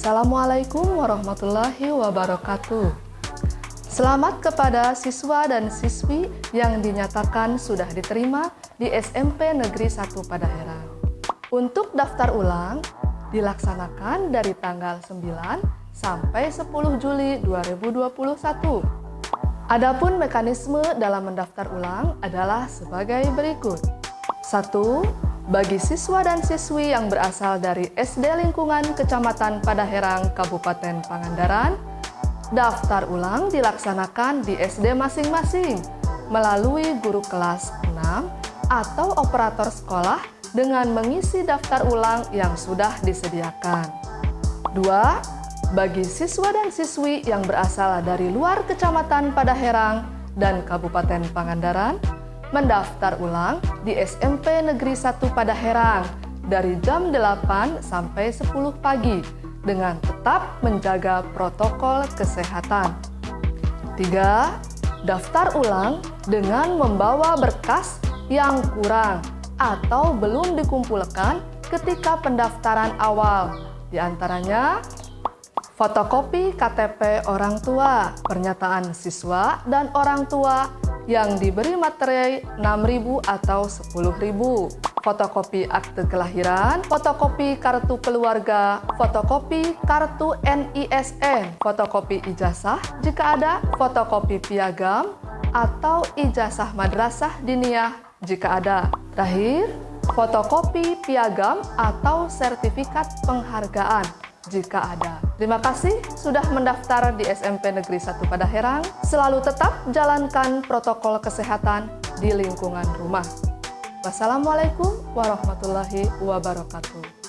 Assalamualaikum warahmatullahi wabarakatuh. Selamat kepada siswa dan siswi yang dinyatakan sudah diterima di SMP Negeri 1 Padahera. Untuk daftar ulang dilaksanakan dari tanggal 9 sampai 10 Juli 2021. Adapun mekanisme dalam mendaftar ulang adalah sebagai berikut. 1 bagi siswa dan siswi yang berasal dari SD lingkungan Kecamatan Padaherang, Kabupaten Pangandaran, daftar ulang dilaksanakan di SD masing-masing melalui guru kelas 6 atau operator sekolah dengan mengisi daftar ulang yang sudah disediakan. 2. Bagi siswa dan siswi yang berasal dari luar Kecamatan Padaherang dan Kabupaten Pangandaran, mendaftar ulang di SMP Negeri 1 Padaherang dari jam 8 sampai 10 pagi dengan tetap menjaga protokol kesehatan. 3. Daftar ulang dengan membawa berkas yang kurang atau belum dikumpulkan ketika pendaftaran awal, di antaranya fotokopi KTP orang tua, pernyataan siswa dan orang tua yang diberi materai 6.000 atau 10.000. Fotokopi akte kelahiran, fotokopi kartu keluarga, fotokopi kartu NISN, fotokopi ijazah jika ada, fotokopi piagam, atau ijazah madrasah diniyah jika ada. Terakhir, fotokopi piagam atau sertifikat penghargaan jika ada. Terima kasih sudah mendaftar di SMP Negeri 1 Padaherang. Selalu tetap jalankan protokol kesehatan di lingkungan rumah. Wassalamualaikum warahmatullahi wabarakatuh.